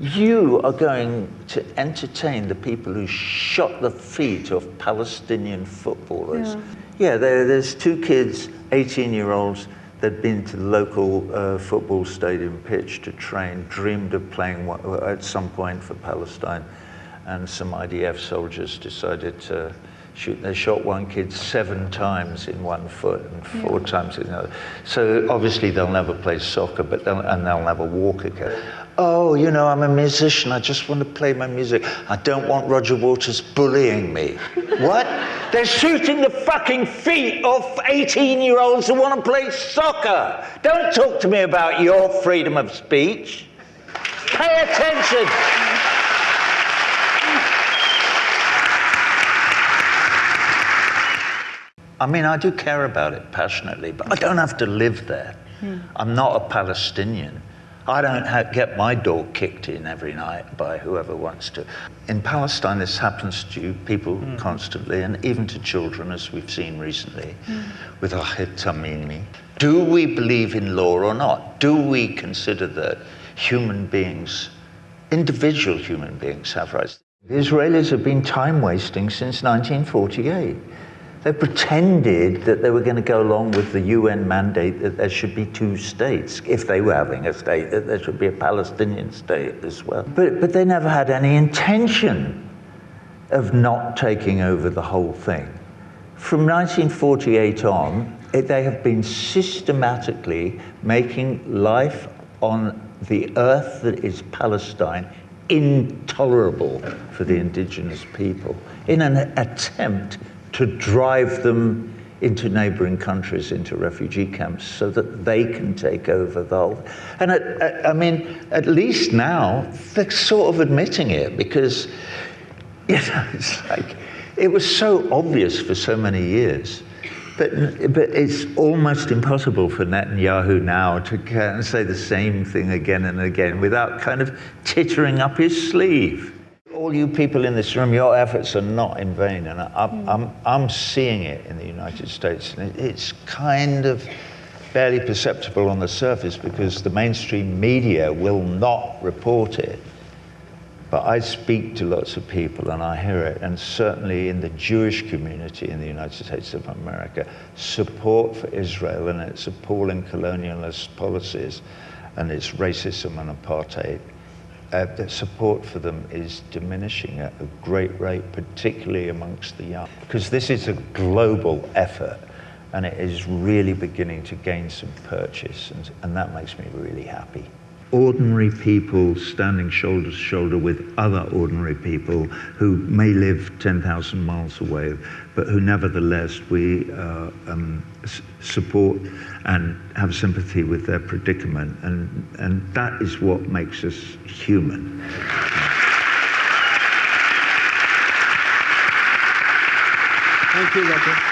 you are going to entertain the people who shot the feet of Palestinian footballers. Yeah. Yeah, there, there's two kids, 18 year olds, that'd been to the local uh, football stadium pitch to train, dreamed of playing at some point for Palestine, and some IDF soldiers decided to shoot. They shot one kid seven times in one foot and four times in the other. So obviously they'll never play soccer, but they'll, and they'll never walk again. Oh, you know, I'm a musician. I just want to play my music. I don't want Roger Waters bullying me. what? They're shooting the fucking feet off 18 year olds who want to play soccer. Don't talk to me about your freedom of speech. Pay attention. I mean, I do care about it passionately, but I don't have to live there. Hmm. I'm not a Palestinian. I don't ha- get my door kicked in every night by whoever wants to. In Palestine, this happens to people hmm. constantly, and even to children, as we've seen recently hmm. with Ahid Tamimi. Do we believe in law or not? Do we consider that human beings, individual human beings, have rights? The Israelis have been time wasting since 1948. They pretended that they were going to go along with the UN mandate that there should be two states. If they were having a state, that there should be a Palestinian state as well. But, but they never had any intention of not taking over the whole thing. From 1948 on, it, they have been systematically making life on the earth that is Palestine intolerable for the indigenous people in an attempt to drive them into neighboring countries, into refugee camps, so that they can take over the whole. And at, at- I mean, at least now they're sort of admitting it because, you know, it's like it was so obvious for so many years. But, but it's almost impossible for Netanyahu now to say the same thing again and again without kind of tittering up his sleeve. All you people in this room, your efforts are not in vain, and I'm, I'm, I'm seeing it in the United States, and it's kind of barely perceptible on the surface because the mainstream media will not report it. But I speak to lots of people and I hear it, and certainly in the Jewish community in the United States of America, support for Israel and its appalling colonialist policies and its racism and apartheid, uh, the support for them is diminishing at a great rate, particularly amongst the young. Because this is a global effort and it is really beginning to gain some purchase, and, and that makes me really happy ordinary people standing shoulder to shoulder with other ordinary people who may live 10,000 miles away, but who nevertheless we uh, um, support and have sympathy with their predicament. And, and that is what makes us human. Thank you, Doctor.